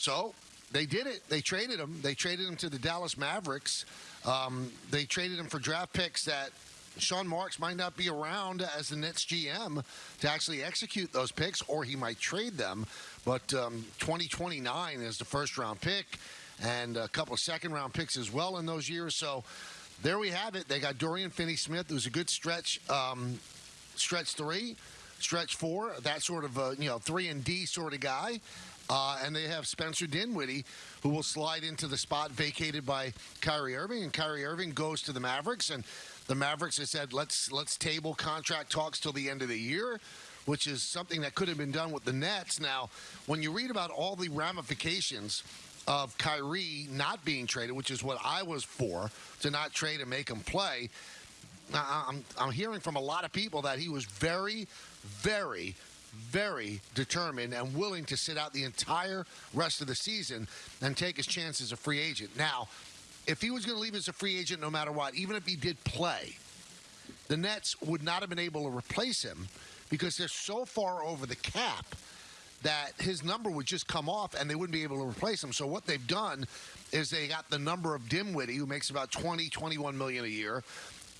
So they did it. They traded him. They traded him to the Dallas Mavericks. Um, they traded him for draft picks that Sean Marks might not be around as the Nets GM to actually execute those picks, or he might trade them. But um, 2029 is the first round pick, and a couple of second round picks as well in those years. So there we have it. They got Dorian Finney-Smith, It was a good stretch, um, stretch three, stretch four, that sort of a, you know three and D sort of guy. Uh, and they have Spencer Dinwiddie, who will slide into the spot vacated by Kyrie Irving, and Kyrie Irving goes to the Mavericks, and the Mavericks have said let's let's table contract talks till the end of the year, which is something that could have been done with the Nets. Now, when you read about all the ramifications of Kyrie not being traded, which is what I was for, to not trade and make him play. I'm, I'm hearing from a lot of people that he was very, very, very determined and willing to sit out the entire rest of the season and take his chance as a free agent. Now, if he was going to leave as a free agent no matter what, even if he did play, the Nets would not have been able to replace him because they're so far over the cap that his number would just come off and they wouldn't be able to replace him. So what they've done is they got the number of Dinwiddie, who makes about 20, 21 million a year,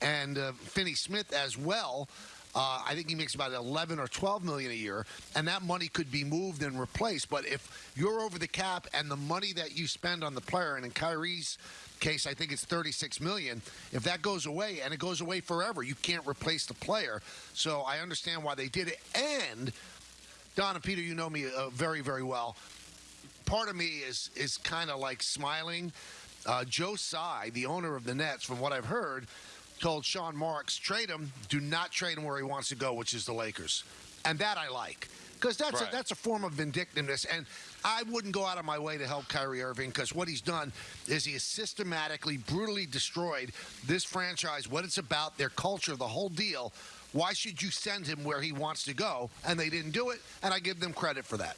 and uh, Finney Smith as well. Uh, I think he makes about 11 or 12 million a year, and that money could be moved and replaced. But if you're over the cap and the money that you spend on the player, and in Kyrie's case, I think it's 36 million. If that goes away, and it goes away forever, you can't replace the player. So I understand why they did it. And Don and Peter, you know me uh, very, very well. Part of me is is kind of like smiling. Uh, Joe Tsai, the owner of the Nets, from what I've heard, told Sean Marks, trade him, do not trade him where he wants to go, which is the Lakers. And that I like. Because that's, Right. a, that's a form of vindictiveness. And I wouldn't go out of my way to help Kyrie Irving because what he's done is he has systematically, brutally destroyed this franchise, what it's about, their culture, the whole deal. Why should you send him where he wants to go? And they didn't do it, and I give them credit for that.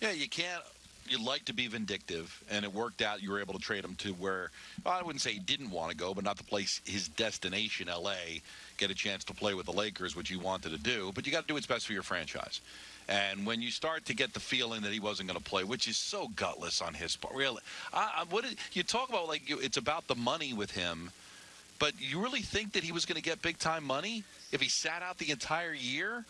Yeah, you can't. You'd like to be vindictive, and it worked out. You were able to trade him to where well, I wouldn't say he didn't want to go, but not the place his destination, L.A. Get a chance to play with the Lakers, which he wanted to do. But you got to do what's best for your franchise. And when you start to get the feeling that he wasn't going to play, which is so gutless on his part, really, I, I, what is, you talk about like you, it's about the money with him. But you really think that he was going to get big time money if he sat out the entire year?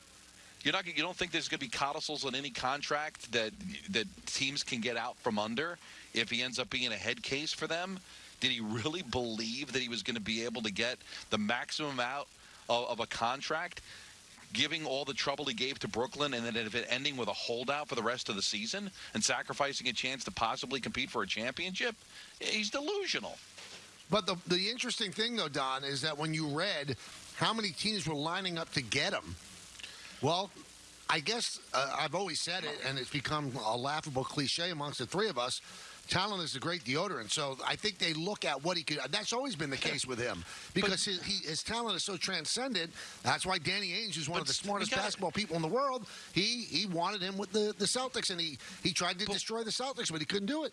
You're not. You don't think there's going to be codicils on any contract that that teams can get out from under if he ends up being a head case for them? Did he really believe that he was going to be able to get the maximum out of, of a contract, giving all the trouble he gave to Brooklyn, and then if it ending with a holdout for the rest of the season and sacrificing a chance to possibly compete for a championship? He's delusional. But the, the interesting thing, though, Don, is that when you read how many teams were lining up to get him, well, I guess uh, I've always said it, and it's become a laughable cliche amongst the three of us. Talent is a great deodorant. So I think they look at what he could. That's always been the case with him because his, he, his talent is so transcendent. That's why Danny Ainge is one of the smartest gotta- basketball people in the world. He he wanted him with the, the Celtics, and he, he tried to destroy the Celtics, but he couldn't do it.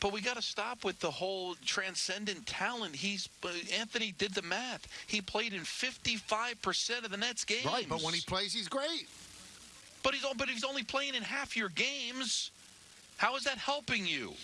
But we got to stop with the whole transcendent talent. He's uh, Anthony did the math. He played in 55% of the Nets games. Right, but when he plays, he's great. But he's but he's only playing in half your games. How is that helping you?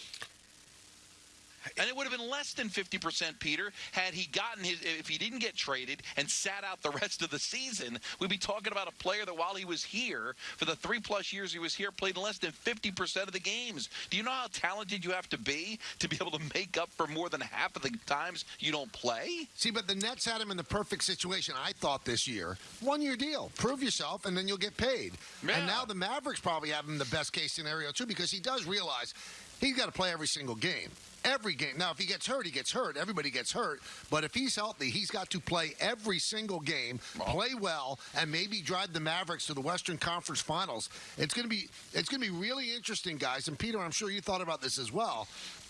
And it would have been less than 50%, Peter, had he gotten his. If he didn't get traded and sat out the rest of the season, we'd be talking about a player that while he was here, for the three plus years he was here, played less than 50% of the games. Do you know how talented you have to be to be able to make up for more than half of the times you don't play? See, but the Nets had him in the perfect situation, I thought, this year. One year deal. Prove yourself, and then you'll get paid. And now the Mavericks probably have him in the best case scenario, too, because he does realize he's got to play every single game. Every game. Now, if he gets hurt, he gets hurt. Everybody gets hurt. But if he's healthy, he's got to play every single game, oh. play well, and maybe drive the Mavericks to the Western Conference Finals. It's going to be it's going to be really interesting, guys. And Peter, I'm sure you thought about this as well.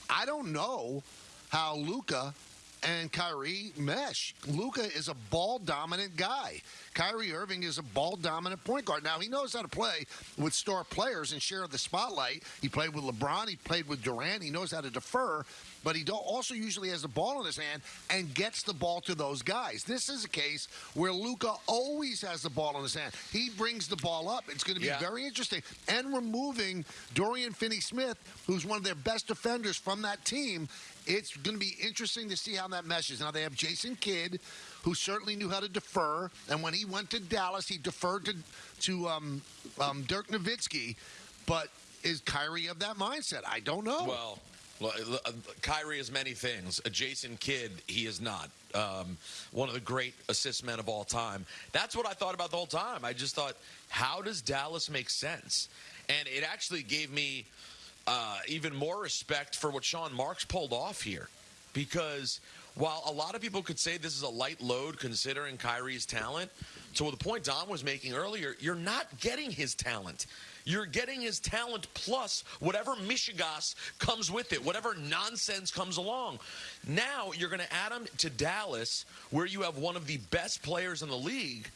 I don't know how Luka and Kyrie mesh. Luka is a ball dominant guy. Kyrie Irving is a ball dominant point guard. Now he knows how to play with star players and share the spotlight. He played with LeBron. He played with Durant. He knows how to defer, but he also usually has the ball in his hand and gets the ball to those guys. This is a case where Luka always has the ball in his hand. He brings the ball up. It's going to be Yeah. very interesting. And removing Dorian Finney-Smith, who's one of their best defenders from that team, it's going to be interesting to see how that meshes. Now they have Jason Kidd, who certainly knew how to defer, and when he went to Dallas, he deferred to to um, um, Dirk Nowitzki. But is Kyrie of that mindset? I don't know. Well, well, uh, Kyrie is many things. A Jason Kidd, he is not. Um, one of the great assist men of all time. That's what I thought about the whole time. I just thought, how does Dallas make sense? And it actually gave me uh, even more respect for what Sean Marks pulled off here. Because while a lot of people could say this is a light load considering Kyrie's talent, to the point Don was making earlier, you're not getting his talent. You're getting his talent plus whatever mishigas comes with it, whatever nonsense comes along. Now you're going to add him to Dallas, where you have one of the best players in the league,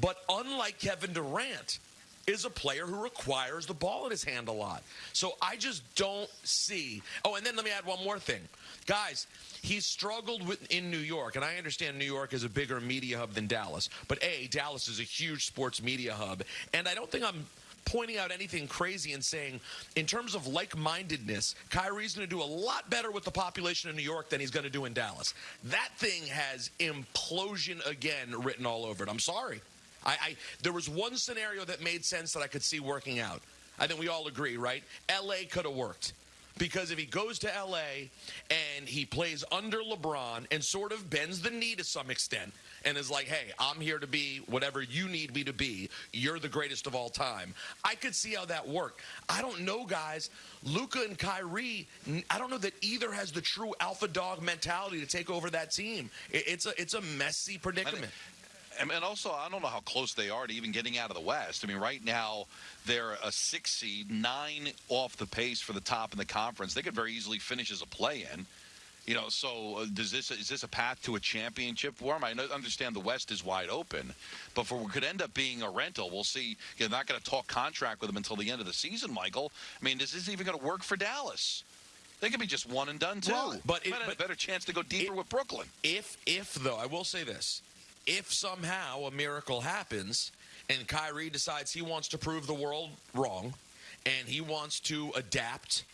but unlike Kevin Durant, is a player who requires the ball in his hand a lot. So I just don't see. Oh, and then let me add one more thing. Guys, he's struggled with in New York, and I understand New York is a bigger media hub than Dallas. But A, Dallas is a huge sports media hub, and I don't think I'm pointing out anything crazy and saying, in terms of like-mindedness, Kyrie's going to do a lot better with the population in New York than he's going to do in Dallas. That thing has implosion again written all over it. I'm sorry. I, I there was one scenario that made sense that I could see working out. I think we all agree, right? LA could have worked. Because if he goes to LA and he plays under LeBron and sort of bends the knee to some extent and is like, hey, I'm here to be whatever you need me to be. You're the greatest of all time. I could see how that worked. I don't know, guys. Luka and Kyrie, I don't know that either has the true alpha dog mentality to take over that team. It's a it's a messy predicament. And, and also, I don't know how close they are to even getting out of the West. I mean, right now they're a six seed, nine off the pace for the top in the conference. They could very easily finish as a play-in. You know, so uh, does this is this a path to a championship for them? I understand the West is wide open, but for what could end up being a rental, we'll see. You're not going to talk contract with them until the end of the season, Michael. I mean, is this even going to work for Dallas? They could be just one and done too. Well, but it- Might have a better chance to go deeper it- with Brooklyn. If if though, I will say this. If somehow a miracle happens and Kyrie decides he wants to prove the world wrong and he wants to adapt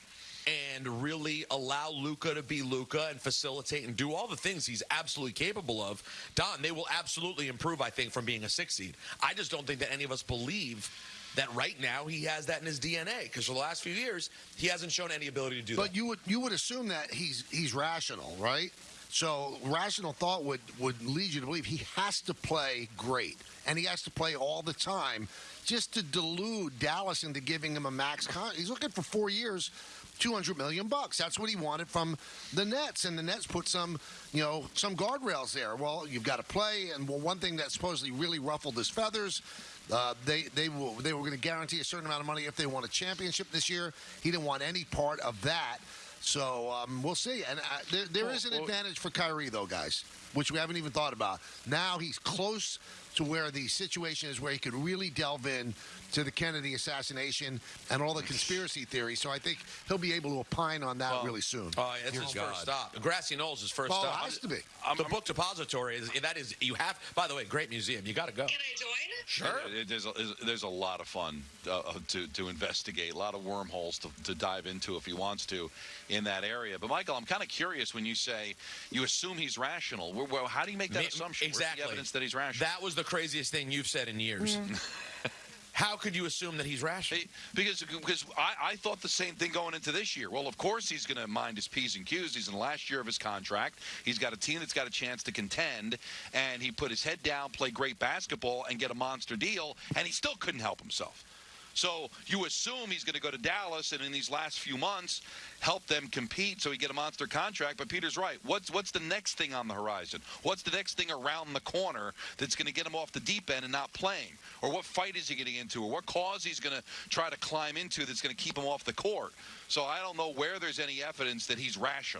and really allow Luka to be Luka and facilitate and do all the things he's absolutely capable of, Don, they will absolutely improve, I think, from being a six seed. I just don't think that any of us believe that right now he has that in his DNA because for the last few years he hasn't shown any ability to do But that. But you would you would assume that he's he's rational, right? So rational thought would would lead you to believe he has to play great and he has to play all the time just to delude Dallas into giving him a max con. He's looking for four years. 200 million bucks. That's what he wanted from the Nets, and the Nets put some, you know, some guardrails there. Well, you've got to play, and well, one thing that supposedly really ruffled his feathers, uh, they they will they were going to guarantee a certain amount of money if they won a championship this year. He didn't want any part of that. So um, we'll see. And uh, there, there is an advantage for Kyrie, though, guys, which we haven't even thought about. Now he's close to where the situation is where he could really delve in to the Kennedy assassination and all the conspiracy theories. So I think he'll be able to opine on that Well, really soon. Oh, yeah, that's his God. first stop. Grassy Knolls is first Well, it stop. has to be. I'm- the I'm- book depository is that is you have. By the way, great museum. You got to go. Can I join? Sure. Yeah, There's a, there's a lot of fun uh, to, to investigate, a lot of wormholes to, to dive into if he wants to in that area. But, Michael, I'm kind of curious when you say you assume he's rational. Well, well, how do you make that Me- assumption? Where's Exactly. the evidence that he's rational? That was the craziest thing you've said in years. Mm. How could you assume that he's rational? Hey, because because I, I thought the same thing going into this year. Well, of course he's going to mind his p's and q's. He's in the last year of his contract. He's got a team that's got a chance to contend, and he put his head down, play great basketball, and get a monster deal, and he still couldn't help himself. So you assume he's going to go to Dallas and in these last few months help them compete so he get a monster contract. But Peter's right. What's what's the next thing on the horizon? What's the next thing around the corner that's going to get him off the deep end and not playing? Or what fight is he getting into? Or what cause he's going to try to climb into that's going to keep him off the court? So I don't know where there's any evidence that he's rational.